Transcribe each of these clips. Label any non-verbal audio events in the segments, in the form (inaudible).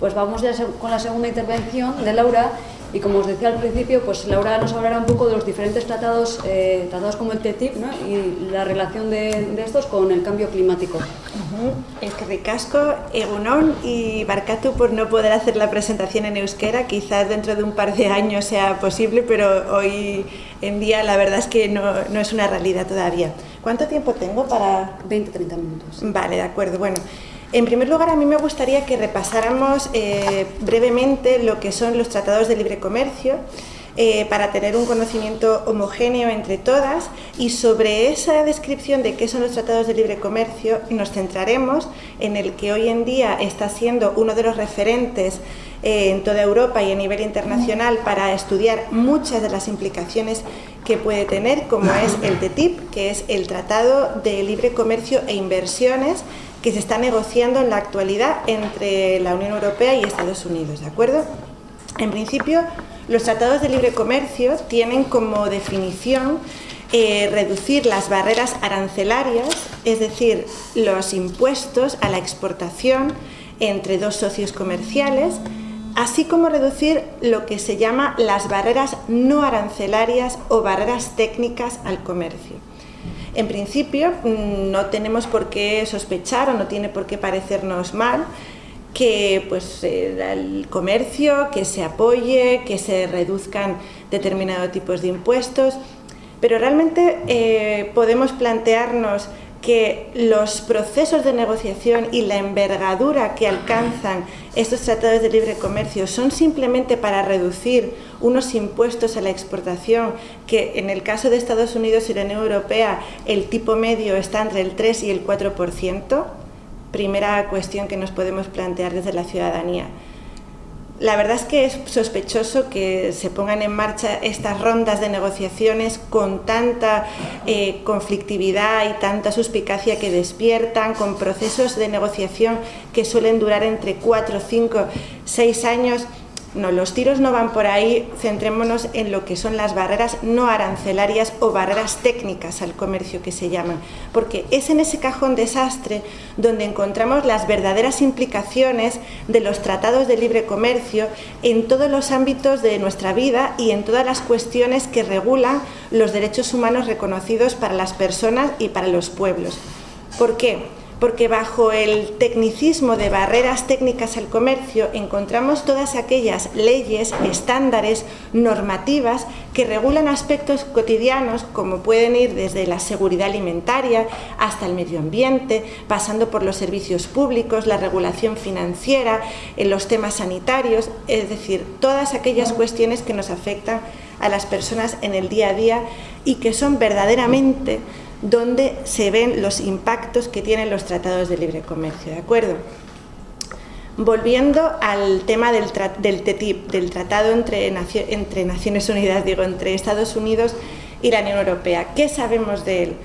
Pues vamos ya con la segunda intervención de Laura y como os decía al principio, pues Laura nos hablará un poco de los diferentes tratados, eh, tratados como el TTIP ¿no? y la relación de, estos con el cambio climático. Es que ricasco, Egunon y Barcatu por no poder hacer la presentación en euskera, quizás dentro de un par de años sea posible, pero hoy en día la verdad es que no, no es una realidad todavía. ¿Cuánto tiempo tengo para...? 20-30 minutos. Vale, de acuerdo. Bueno, en primer lugar, a mí me gustaría que repasáramos eh, brevemente lo que son los tratados de libre comercio, eh, para tener un conocimiento homogéneo entre todas. Y sobre esa descripción de qué son los tratados de libre comercio nos centraremos en el que hoy en día está siendo uno de los referentes eh, en toda Europa y a nivel internacional para estudiar muchas de las implicaciones que puede tener, como es el TTIP, que es el Tratado de Libre Comercio e Inversiones que se está negociando en la actualidad entre la Unión Europea y Estados Unidos, ¿de acuerdo? En principio, los tratados de libre comercio tienen como definición eh, reducir las barreras arancelarias, es decir, los impuestos a la exportación entre dos socios comerciales, así como reducir lo que se llama las barreras no arancelarias o barreras técnicas al comercio. En principio mm, no tenemos por qué sospechar o no tiene por qué parecernos mal que pues, el comercio, que se apoye, que se reduzcan determinados tipos de impuestos, pero realmente eh, podemos plantearnos que los procesos de negociación y la envergadura que alcanzan estos tratados de libre comercio son simplemente para reducir unos impuestos a la exportación que en el caso de Estados Unidos y la Unión Europea el tipo medio está entre el 3 y el 4%, primera cuestión que nos podemos plantear desde la ciudadanía. La verdad es que es sospechoso que se pongan en marcha estas rondas de negociaciones con tanta eh, conflictividad y tanta suspicacia que despiertan, con procesos de negociación que suelen durar entre 4, 5, 6 años no, los tiros no van por ahí, centrémonos en lo que son las barreras no arancelarias o barreras técnicas al comercio que se llaman, porque es en ese cajón desastre donde encontramos las verdaderas implicaciones de los tratados de libre comercio en todos los ámbitos de nuestra vida y en todas las cuestiones que regulan los derechos humanos reconocidos para las personas y para los pueblos. ¿Por qué? Porque bajo el tecnicismo de barreras técnicas al comercio encontramos todas aquellas leyes, estándares, normativas que regulan aspectos cotidianos como pueden ir desde la seguridad alimentaria hasta el medio ambiente, pasando por los servicios públicos, la regulación financiera, en los temas sanitarios, es decir, todas aquellas cuestiones que nos afectan a las personas en el día a día y que son verdaderamente donde se ven los impactos que tienen los tratados de libre comercio, ¿de acuerdo? Volviendo al tema del, TTIP, del Tratado entre, entre Naciones Unidas, digo, entre Estados Unidos y la Unión Europea. ¿Qué sabemos de él?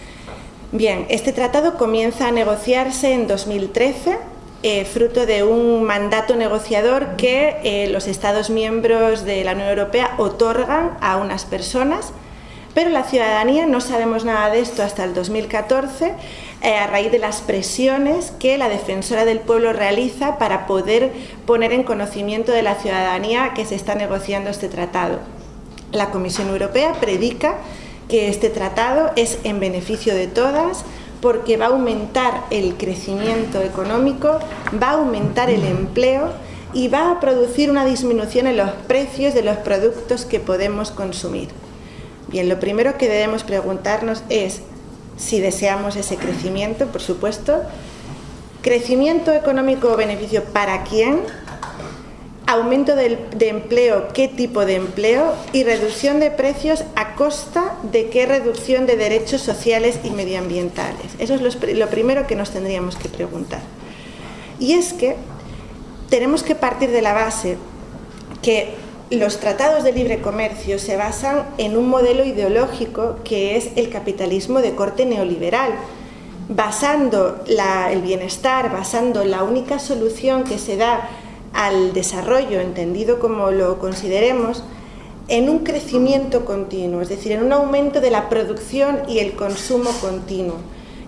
Bien, este tratado comienza a negociarse en 2013, eh, fruto de un mandato negociador que eh, los Estados miembros de la Unión Europea otorgan a unas personas pero la ciudadanía no sabemos nada de esto hasta el 2014 eh, a raíz de las presiones que la defensora del pueblo realiza para poder poner en conocimiento de la ciudadanía que se está negociando este tratado. La Comisión Europea predica que este tratado es en beneficio de todas porque va a aumentar el crecimiento económico, va a aumentar el empleo y va a producir una disminución en los precios de los productos que podemos consumir. Bien, lo primero que debemos preguntarnos es si deseamos ese crecimiento, por supuesto, crecimiento económico o beneficio para quién, aumento de, empleo, qué tipo de empleo y reducción de precios a costa de qué reducción de derechos sociales y medioambientales. Eso es lo primero que nos tendríamos que preguntar. Y es que tenemos que partir de la base que los tratados de libre comercio se basan en un modelo ideológico que es el capitalismo de corte neoliberal, basando el bienestar, basando la única solución que se da al desarrollo, entendido como lo consideremos, en un crecimiento continuo, es decir, en un aumento de la producción y el consumo continuo.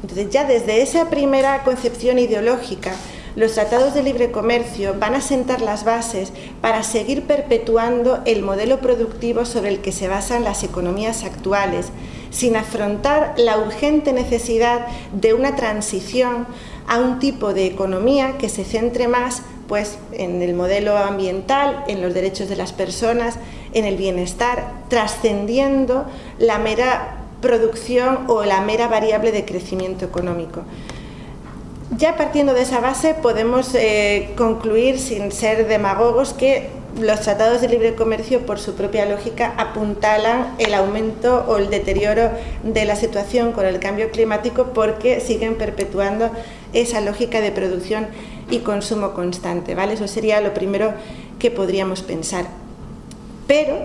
Entonces ya desde esa primera concepción ideológica los tratados de libre comercio van a sentar las bases para seguir perpetuando el modelo productivo sobre el que se basan las economías actuales, sin afrontar la urgente necesidad de una transición a un tipo de economía que se centre más pues, en el modelo ambiental, en los derechos de las personas, en el bienestar, trascendiendo la mera producción o la mera variable de crecimiento económico. Ya partiendo de esa base podemos eh, concluir, sin ser demagogos, que los tratados de libre comercio, por su propia lógica, apuntalan el aumento o el deterioro de la situación con el cambio climático porque siguen perpetuando esa lógica de producción y consumo constante. ¿vale? Eso sería lo primero que podríamos pensar. Pero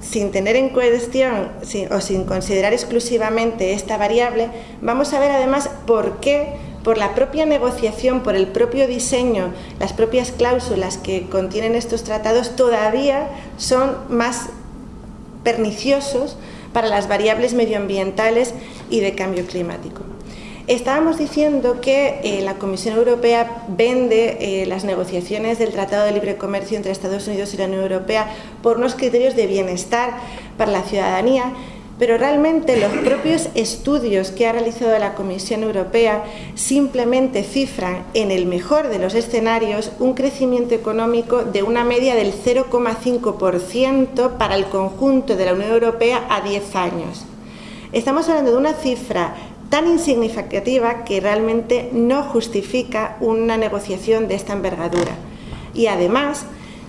sin tener en cuestión o sin considerar exclusivamente esta variable, vamos a ver además por qué, por la propia negociación, por el propio diseño, las propias cláusulas que contienen estos tratados todavía son más perniciosos para las variables medioambientales y de cambio climático. Estábamos diciendo que eh, la Comisión Europea vende eh, las negociaciones del Tratado de Libre Comercio entre Estados Unidos y la Unión Europea por unos criterios de bienestar para la ciudadanía, pero realmente los propios estudios que ha realizado la Comisión Europea simplemente cifran en el mejor de los escenarios un crecimiento económico de una media del 0,5% para el conjunto de la Unión Europea a 10 años. Estamos hablando de una cifra tan insignificativa que realmente no justifica una negociación de esta envergadura. Y además,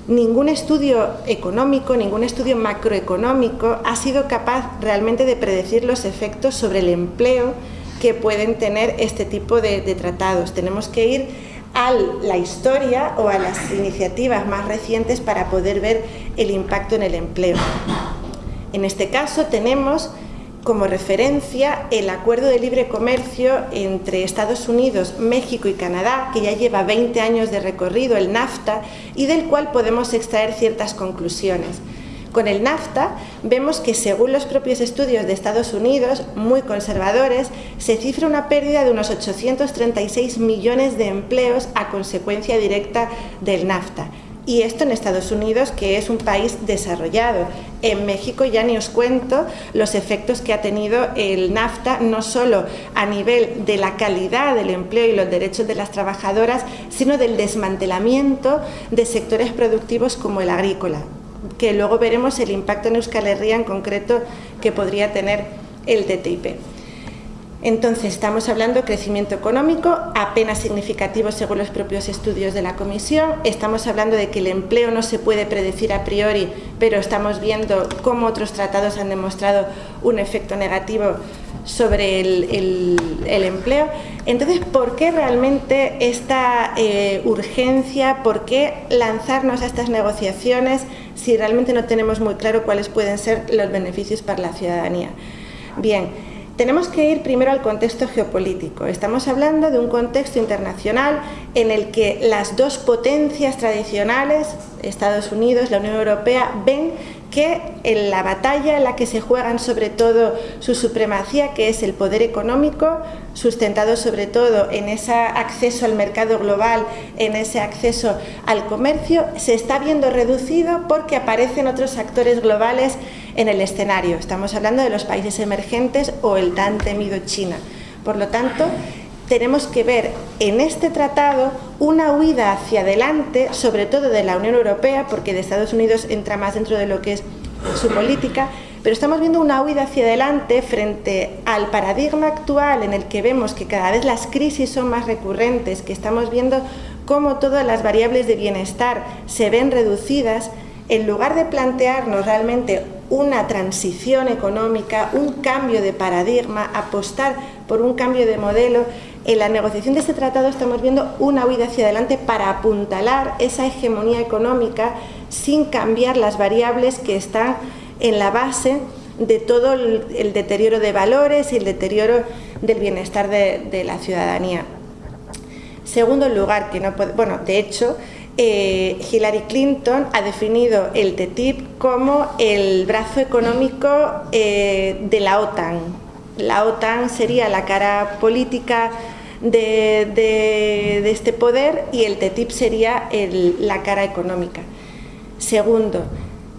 ningún estudio económico, ningún estudio macroeconómico ha sido capaz realmente de predecir los efectos sobre el empleo que pueden tener este tipo de, tratados. Tenemos que ir a la historia o a las iniciativas más recientes para poder ver el impacto en el empleo. En este caso tenemos como referencia el acuerdo de libre comercio entre Estados Unidos, México y Canadá, que ya lleva 20 años de recorrido, el NAFTA, y del cual podemos extraer ciertas conclusiones. Con el NAFTA vemos que según los propios estudios de Estados Unidos, muy conservadores, se cifra una pérdida de unos 836 millones de empleos a consecuencia directa del NAFTA y esto en Estados Unidos, que es un país desarrollado. En México ya ni os cuento los efectos que ha tenido el NAFTA, no solo a nivel de la calidad del empleo y los derechos de las trabajadoras, sino del desmantelamiento de sectores productivos como el agrícola, que luego veremos el impacto en Euskal Herria en concreto que podría tener el TTIP. Entonces, estamos hablando de crecimiento económico apenas significativo según los propios estudios de la Comisión. Estamos hablando de que el empleo no se puede predecir a priori, pero estamos viendo cómo otros tratados han demostrado un efecto negativo sobre el, empleo. Entonces, ¿por qué realmente esta eh, urgencia? ¿Por qué lanzarnos a estas negociaciones si realmente no tenemos muy claro cuáles pueden ser los beneficios para la ciudadanía? Bien, tenemos que ir primero al contexto geopolítico. Estamos hablando de un contexto internacional en el que las dos potencias tradicionales, Estados Unidos, la Unión Europea, ven que en la batalla en la que se juegan sobre todo su supremacía, que es el poder económico, sustentado sobre todo en ese acceso al mercado global, en ese acceso al comercio, se está viendo reducido porque aparecen otros actores globales en el escenario. Estamos hablando de los países emergentes o el tan temido China. Por lo tanto, tenemos que ver en este tratado una huida hacia adelante, sobre todo de la Unión Europea, porque de Estados Unidos entra más dentro de lo que es su política, pero estamos viendo una huida hacia adelante frente al paradigma actual en el que vemos que cada vez las crisis son más recurrentes, que estamos viendo cómo todas las variables de bienestar se ven reducidas, en lugar de plantearnos realmente una transición económica, un cambio de paradigma, apostar por un cambio de modelo, en la negociación de este tratado estamos viendo una huida hacia adelante para apuntalar esa hegemonía económica sin cambiar las variables que están en la base de todo el, deterioro de valores y el deterioro del bienestar de, la ciudadanía. Segundo lugar, que no bueno, de hecho, eh, Hillary Clinton ha definido el TTIP como el brazo económico eh, de la OTAN. La OTAN sería la cara política de, este poder y el TTIP sería la cara económica. Segundo,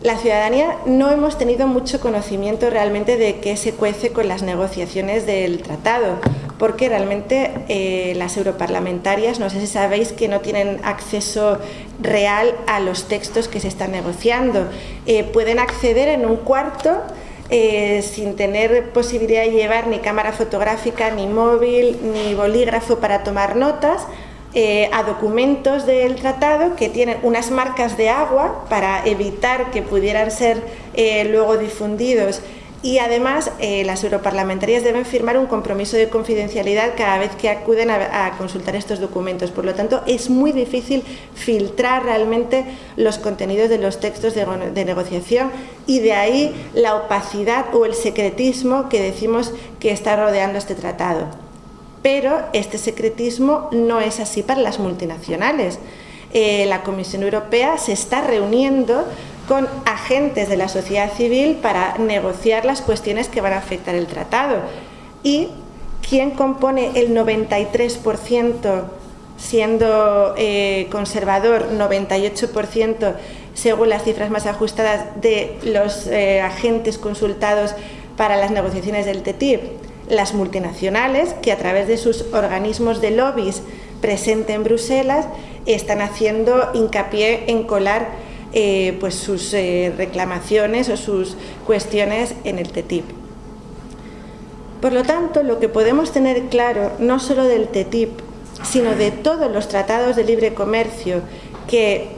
la ciudadanía no hemos tenido mucho conocimiento realmente de qué se cuece con las negociaciones del tratado, porque realmente eh, las europarlamentarias, no sé si sabéis que no tienen acceso real a los textos que se están negociando. Eh, pueden acceder en un cuarto eh, sin tener posibilidad de llevar ni cámara fotográfica, ni móvil, ni bolígrafo para tomar notas, a documentos del tratado que tienen unas marcas de agua para evitar que pudieran ser luego difundidos y además eh, las europarlamentarias deben firmar un compromiso de confidencialidad cada vez que acuden a, consultar estos documentos. Por lo tanto, es muy difícil filtrar realmente los contenidos de los textos de, negociación y de ahí la opacidad o el secretismo que decimos que está rodeando este tratado. Pero este secretismo no es así para las multinacionales. Eh, la Comisión Europea se está reuniendo con agentes de la sociedad civil para negociar las cuestiones que van a afectar el tratado. Y quien compone el 93%, siendo eh, conservador 98% según las cifras más ajustadas de los eh, agentes consultados para las negociaciones del TTIP, las multinacionales que a través de sus organismos de lobbies presentes en Bruselas están haciendo hincapié en colar eh, pues sus eh, reclamaciones o sus cuestiones en el TTIP. Por lo tanto, lo que podemos tener claro, no solo del TTIP, sino de todos los tratados de libre comercio que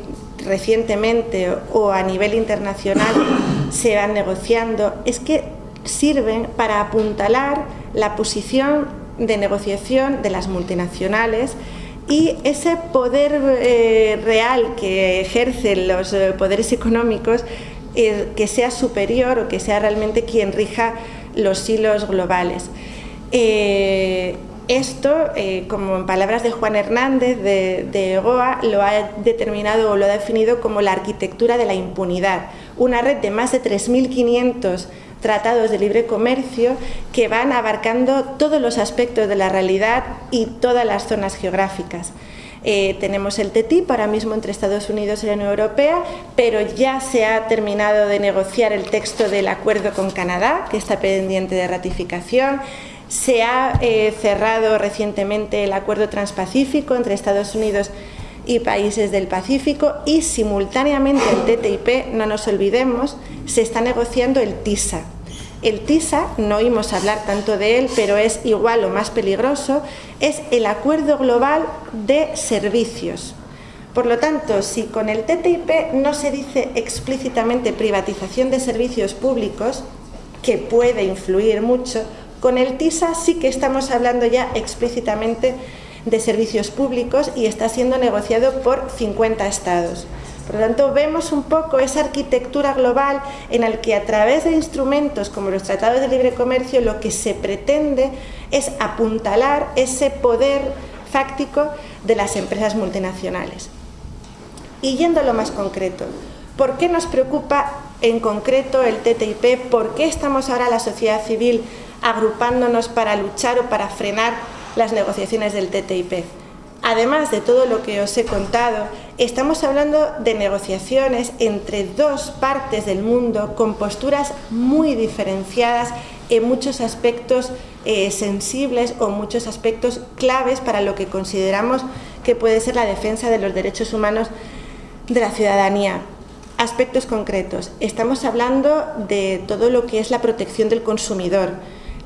recientemente o a nivel internacional (coughs) se van negociando, es que sirven para apuntalar la posición de negociación de las multinacionales y ese poder eh, real que ejercen los eh, poderes económicos eh, que sea superior o que sea realmente quien rija los hilos globales. esto, como en palabras de Juan Hernández de, de EGOA, lo ha determinado o lo ha definido como la arquitectura de la impunidad, una red de más de 3.500 tratados de libre comercio que van abarcando todos los aspectos de la realidad y todas las zonas geográficas. Eh, tenemos el TTIP ahora mismo entre Estados Unidos y la Unión Europea, pero ya se ha terminado de negociar el texto del acuerdo con Canadá, que está pendiente de ratificación. Se ha eh, cerrado recientemente el acuerdo transpacífico entre Estados Unidos y países del Pacífico y simultáneamente el TTIP, no nos olvidemos, se está negociando el TISA. El TISA, no oímos hablar tanto de él, pero es igual o más peligroso, es el Acuerdo Global de Servicios. Por lo tanto, si con el TTIP no se dice explícitamente privatización de servicios públicos, que puede influir mucho, con el TISA sí que estamos hablando ya explícitamente de servicios públicos y está siendo negociado por 50 estados. Por lo tanto, vemos un poco esa arquitectura global en la que a través de instrumentos como los tratados de libre comercio lo que se pretende es apuntalar ese poder fáctico de las empresas multinacionales. Y yendo a lo más concreto, ¿por qué nos preocupa en concreto el TTIP? ¿Por qué estamos ahora la sociedad civil agrupándonos para luchar o para frenar las negociaciones del TTIP. Además de todo lo que os he contado, estamos hablando de negociaciones entre dos partes del mundo con posturas muy diferenciadas en muchos aspectos eh, sensibles o muchos aspectos claves para lo que consideramos que puede ser la defensa de los derechos humanos de la ciudadanía. Aspectos concretos. Estamos hablando de todo lo que es la protección del consumidor,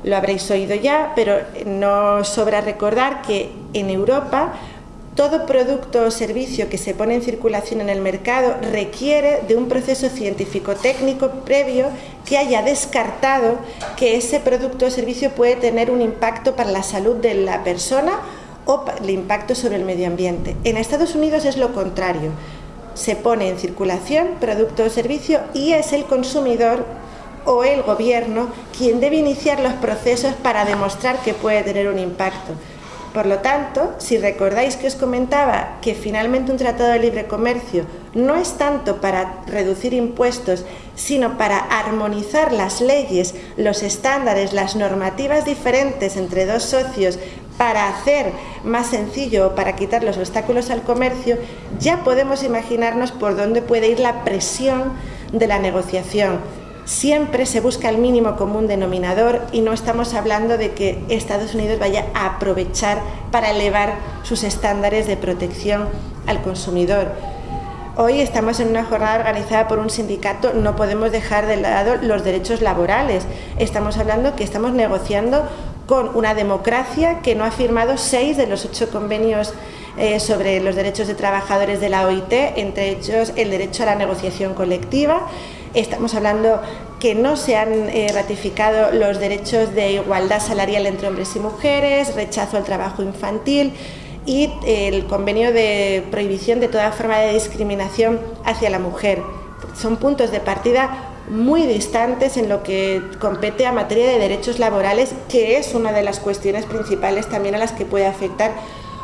lo habréis oído ya, pero no sobra recordar que en Europa todo producto o servicio que se pone en circulación en el mercado requiere de un proceso científico-técnico previo que haya descartado que ese producto o servicio puede tener un impacto para la salud de la persona o el impacto sobre el medio ambiente. En Estados Unidos es lo contrario. Se pone en circulación producto o servicio y es el consumidor o el gobierno quien debe iniciar los procesos para demostrar que puede tener un impacto. Por lo tanto, si recordáis que os comentaba que finalmente un tratado de libre comercio no es tanto para reducir impuestos, sino para armonizar las leyes, los estándares, las normativas diferentes entre dos socios para hacer más sencillo, para quitar los obstáculos al comercio, ya podemos imaginarnos por dónde puede ir la presión de la negociación. Siempre se busca el mínimo común denominador y no estamos hablando de que Estados Unidos vaya a aprovechar para elevar sus estándares de protección al consumidor. Hoy estamos en una jornada organizada por un sindicato, no podemos dejar de lado los derechos laborales. Estamos hablando que estamos negociando con una democracia que no ha firmado seis de los ocho convenios eh, sobre los derechos de trabajadores de la OIT, entre ellos el derecho a la negociación colectiva. Estamos hablando que no se han eh, ratificado los derechos de igualdad salarial entre hombres y mujeres, rechazo al trabajo infantil, y el convenio de prohibición de toda forma de discriminación hacia la mujer. Son puntos de partida muy distantes en lo que compete a materia de derechos laborales, que es una de las cuestiones principales también a las que puede afectar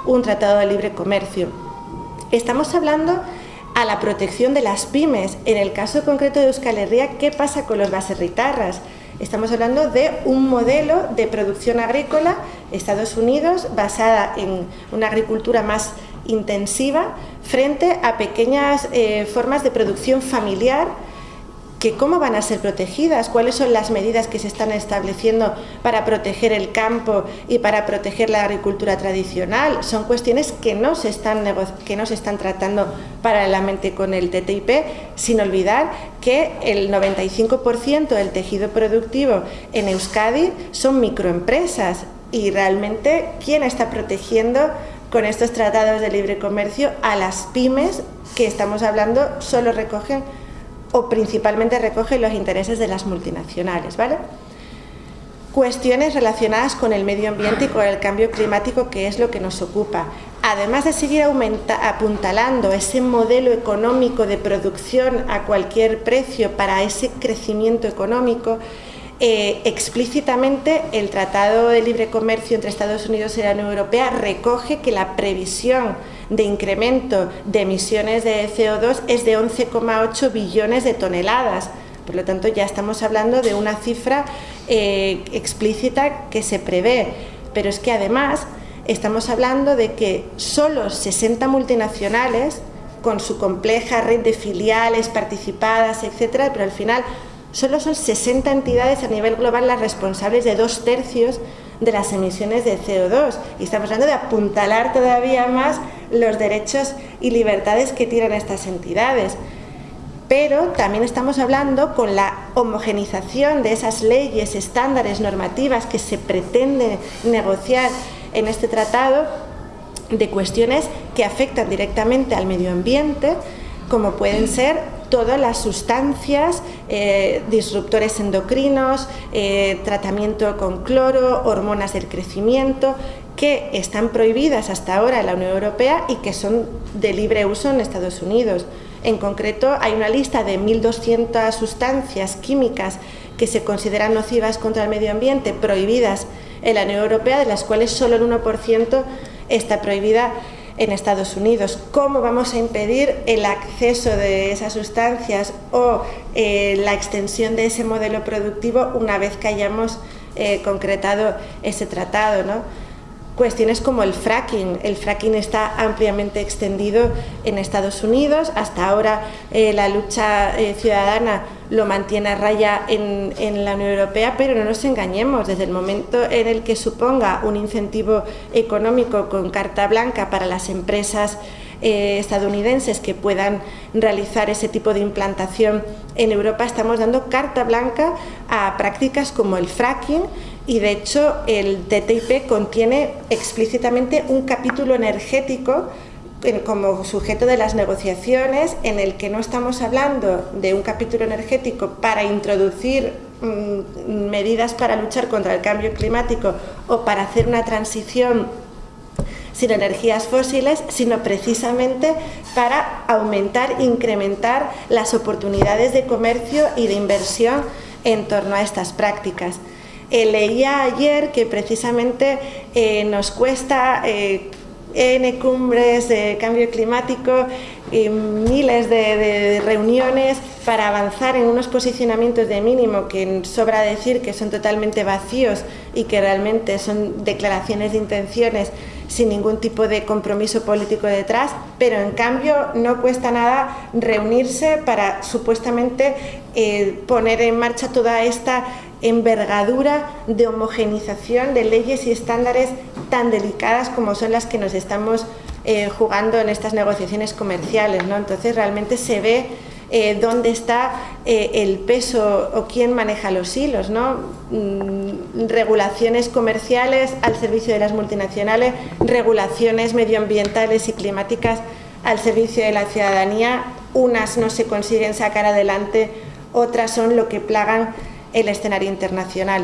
un tratado de libre comercio. Estamos hablando a la protección de las pymes. En el caso concreto de Euskal Herria, ¿qué pasa con los baserritarras? Estamos hablando de un modelo de producción agrícola, Estados Unidos, basada en una agricultura más intensiva frente a pequeñas eh, formas de producción familiar que cómo van a ser protegidas, cuáles son las medidas que se están estableciendo para proteger el campo y para proteger la agricultura tradicional. Son cuestiones que no se están, que no se están tratando paralelamente con el TTIP, sin olvidar que el 95% del tejido productivo en Euskadi son microempresas y realmente quién está protegiendo con estos tratados de libre comercio a las pymes que estamos hablando solo recogen o principalmente recoge los intereses de las multinacionales. ¿vale? Cuestiones relacionadas con el medio ambiente y con el cambio climático, que es lo que nos ocupa. Además de seguir apuntalando ese modelo económico de producción a cualquier precio para ese crecimiento económico, eh, explícitamente el Tratado de Libre Comercio entre Estados Unidos y la Unión Europea recoge que la previsión de incremento de emisiones de CO2 es de 11,8 billones de toneladas. Por lo tanto, ya estamos hablando de una cifra eh, explícita que se prevé. Pero es que además estamos hablando de que solo 60 multinacionales, con su compleja red de filiales participadas, etcétera, pero al final solo son 60 entidades a nivel global las responsables de dos tercios de las emisiones de CO2 y estamos hablando de apuntalar todavía más los derechos y libertades que tienen estas entidades. Pero también estamos hablando con la homogenización de esas leyes, estándares, normativas que se pretende negociar en este tratado de cuestiones que afectan directamente al medio ambiente, como pueden ser todas las sustancias, eh, disruptores endocrinos, eh, tratamiento con cloro, hormonas del crecimiento, que están prohibidas hasta ahora en la Unión Europea y que son de libre uso en Estados Unidos. En concreto, hay una lista de 1.200 sustancias químicas que se consideran nocivas contra el medio ambiente, prohibidas en la Unión Europea, de las cuales solo el 1% está prohibida en Estados Unidos. ¿Cómo vamos a impedir el acceso de esas sustancias o eh, la extensión de ese modelo productivo una vez que hayamos eh, concretado ese tratado? ¿no? Cuestiones como el fracking. El fracking está ampliamente extendido en Estados Unidos. Hasta ahora eh, la lucha eh, ciudadana lo mantiene a raya en, la Unión Europea, pero no nos engañemos. Desde el momento en el que suponga un incentivo económico con carta blanca para las empresas eh, estadounidenses que puedan realizar ese tipo de implantación en Europa, estamos dando carta blanca a prácticas como el fracking y de hecho el TTIP contiene explícitamente un capítulo energético como sujeto de las negociaciones en el que no estamos hablando de un capítulo energético para introducir mm, medidas para luchar contra el cambio climático o para hacer una transición sin energías fósiles, sino precisamente para aumentar, incrementar las oportunidades de comercio y de inversión en torno a estas prácticas. Eh, leía ayer que precisamente eh, nos cuesta eh, N cumbres de cambio climático, y miles de, reuniones para avanzar en unos posicionamientos de mínimo que sobra decir que son totalmente vacíos y que realmente son declaraciones de intenciones sin ningún tipo de compromiso político detrás, pero en cambio no cuesta nada reunirse para supuestamente eh, poner en marcha toda esta envergadura de homogenización de leyes y estándares tan delicadas como son las que nos estamos eh, jugando en estas negociaciones comerciales. ¿no? Entonces realmente se ve eh, dónde está eh, el peso o quién maneja los hilos, ¿no? Mm, regulaciones comerciales al servicio de las multinacionales, regulaciones medioambientales y climáticas al servicio de la ciudadanía, unas no se consiguen sacar adelante, otras son lo que plagan el escenario internacional.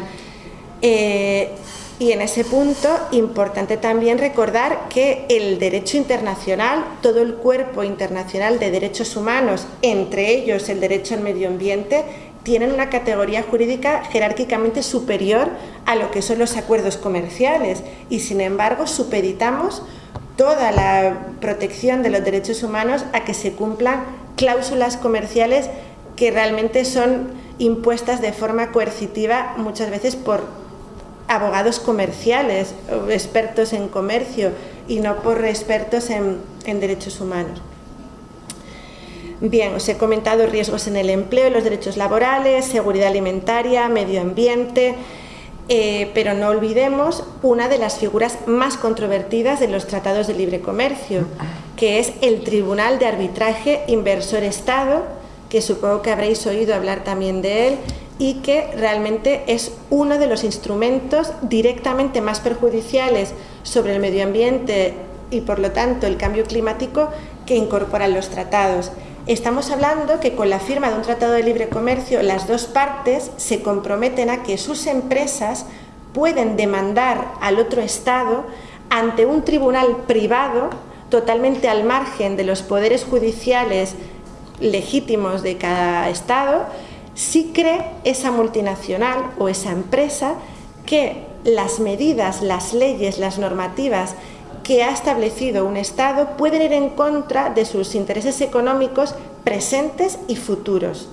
Eh, y en ese punto, importante también recordar que el derecho internacional, todo el cuerpo internacional de derechos humanos, entre ellos el derecho al medio ambiente, tienen una categoría jurídica jerárquicamente superior a lo que son los acuerdos comerciales. Y sin embargo supeditamos toda la protección de los derechos humanos a que se cumplan cláusulas comerciales que realmente son impuestas de forma coercitiva muchas veces por abogados comerciales, expertos en comercio y no por expertos en, derechos humanos. Bien, os he comentado riesgos en el empleo, los derechos laborales, seguridad alimentaria, medio ambiente, eh, pero no olvidemos una de las figuras más controvertidas de los tratados de libre comercio, que es el Tribunal de Arbitraje Inversor-Estado, que supongo que habréis oído hablar también de él y que realmente es uno de los instrumentos directamente más perjudiciales sobre el medio ambiente y por lo tanto el cambio climático que incorporan los tratados. Estamos hablando que con la firma de un tratado de libre comercio las dos partes se comprometen a que sus empresas pueden demandar al otro Estado ante un tribunal privado totalmente al margen de los poderes judiciales legítimos de cada Estado si cree esa multinacional o esa empresa que las medidas, las leyes, las normativas que ha establecido un Estado pueden ir en contra de sus intereses económicos presentes y futuros.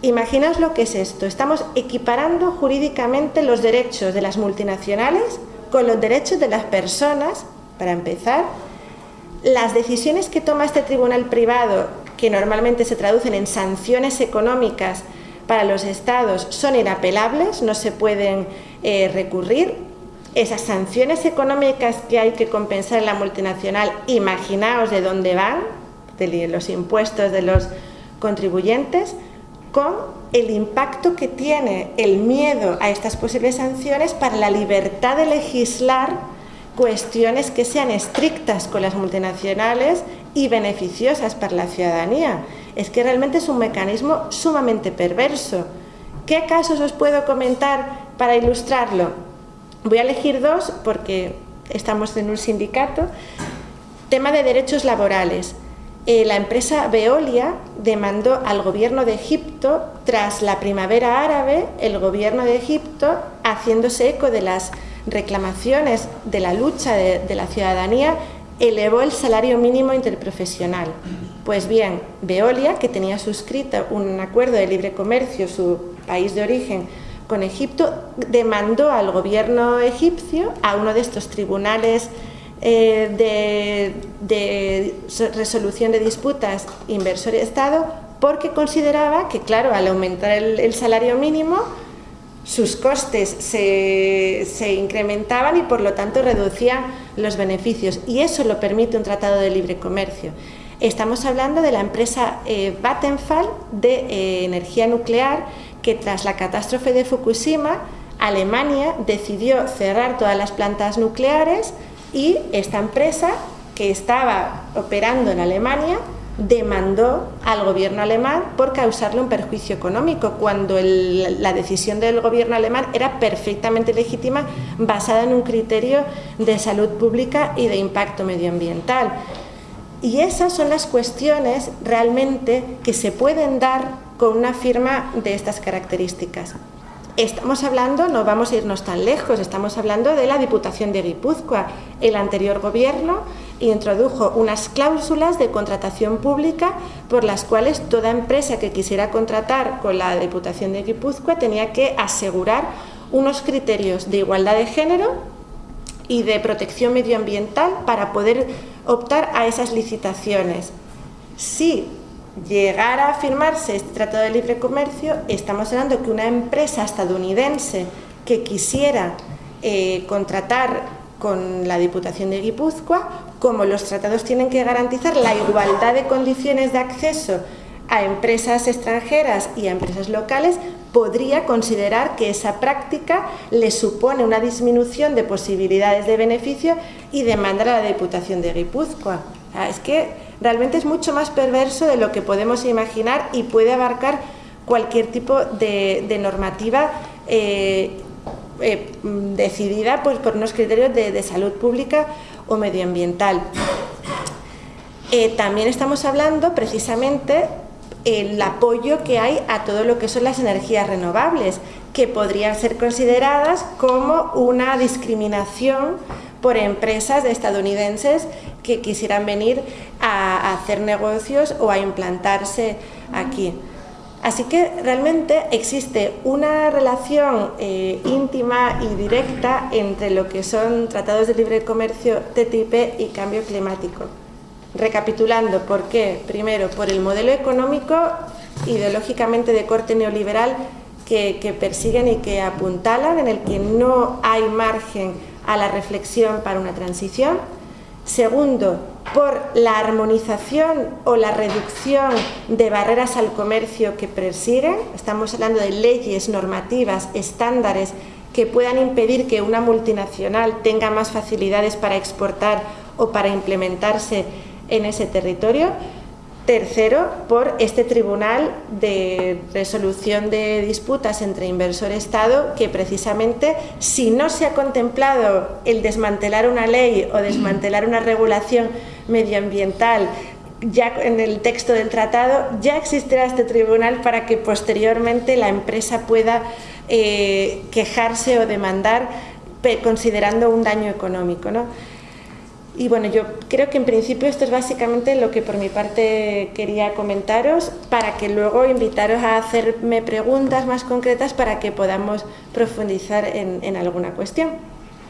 Imaginaos lo que es esto. Estamos equiparando jurídicamente los derechos de las multinacionales con los derechos de las personas, para empezar. Las decisiones que toma este tribunal privado que normalmente se traducen en sanciones económicas para los estados, son inapelables, no se pueden eh, recurrir. Esas sanciones económicas que hay que compensar en la multinacional, imaginaos de dónde van, de los impuestos de los contribuyentes, con el impacto que tiene el miedo a estas posibles sanciones para la libertad de legislar cuestiones que sean estrictas con las multinacionales y beneficiosas para la ciudadanía. Es que realmente es un mecanismo sumamente perverso. ¿Qué casos os puedo comentar para ilustrarlo? Voy a elegir dos porque estamos en un sindicato. Tema de derechos laborales. Eh, la empresa Veolia demandó al gobierno de Egipto, tras la primavera árabe, el gobierno de Egipto, haciéndose eco de las reclamaciones de la lucha de, la ciudadanía, elevó el salario mínimo interprofesional. Pues bien, Veolia, que tenía suscrito un acuerdo de libre comercio, su país de origen, con Egipto, demandó al gobierno egipcio, a uno de estos tribunales eh, de, resolución de disputas inversor-Estado, porque consideraba que, claro, al aumentar el salario mínimo, sus costes se, incrementaban y por lo tanto reducían los beneficios y eso lo permite un tratado de libre comercio. Estamos hablando de la empresa eh, Vattenfall de eh, energía nuclear que tras la catástrofe de Fukushima Alemania decidió cerrar todas las plantas nucleares y esta empresa que estaba operando en Alemania demandó al gobierno alemán por causarle un perjuicio económico, cuando la decisión del gobierno alemán era perfectamente legítima, basada en un criterio de salud pública y de impacto medioambiental. Y esas son las cuestiones realmente que se pueden dar con una firma de estas características. Estamos hablando, no vamos a irnos tan lejos, estamos hablando de la Diputación de Guipúzcoa. El anterior gobierno introdujo unas cláusulas de contratación pública por las cuales toda empresa que quisiera contratar con la Diputación de Guipúzcoa tenía que asegurar unos criterios de igualdad de género y de protección medioambiental para poder optar a esas licitaciones. Si llegara a firmarse este Tratado de Libre Comercio, estamos hablando que una empresa estadounidense que quisiera eh, contratar con la Diputación de Guipúzcoa, como los tratados tienen que garantizar la igualdad de condiciones de acceso a empresas extranjeras y a empresas locales, podría considerar que esa práctica le supone una disminución de posibilidades de beneficio y demandar a la Diputación de Guipúzcoa. Es que realmente es mucho más perverso de lo que podemos imaginar y puede abarcar cualquier tipo de, normativa eh, eh, decidida pues, por unos criterios de, salud pública o medioambiental. Eh, también estamos hablando precisamente el apoyo que hay a todo lo que son las energías renovables, que podrían ser consideradas como una discriminación por empresas estadounidenses que quisieran venir a, hacer negocios o a implantarse aquí. Así que realmente existe una relación eh, íntima y directa entre lo que son tratados de libre comercio TTIP y cambio climático. Recapitulando, ¿por qué? Primero, por el modelo económico ideológicamente de corte neoliberal que, que persiguen y que apuntalan, en el que no hay margen a la reflexión para una transición. Segundo, por la armonización o la reducción de barreras al comercio que persiguen. Estamos hablando de leyes, normativas, estándares que puedan impedir que una multinacional tenga más facilidades para exportar o para implementarse en ese territorio. Tercero, por este Tribunal de Resolución de Disputas entre Inversor-Estado, que precisamente si no se ha contemplado el desmantelar una ley o desmantelar una regulación medioambiental ya en el texto del tratado, ya existirá este tribunal para que posteriormente la empresa pueda eh, quejarse o demandar considerando un daño económico. ¿no? Y bueno, yo creo que en principio esto es básicamente lo que por mi parte quería comentaros para que luego invitaros a hacerme preguntas más concretas para que podamos profundizar en, en alguna cuestión.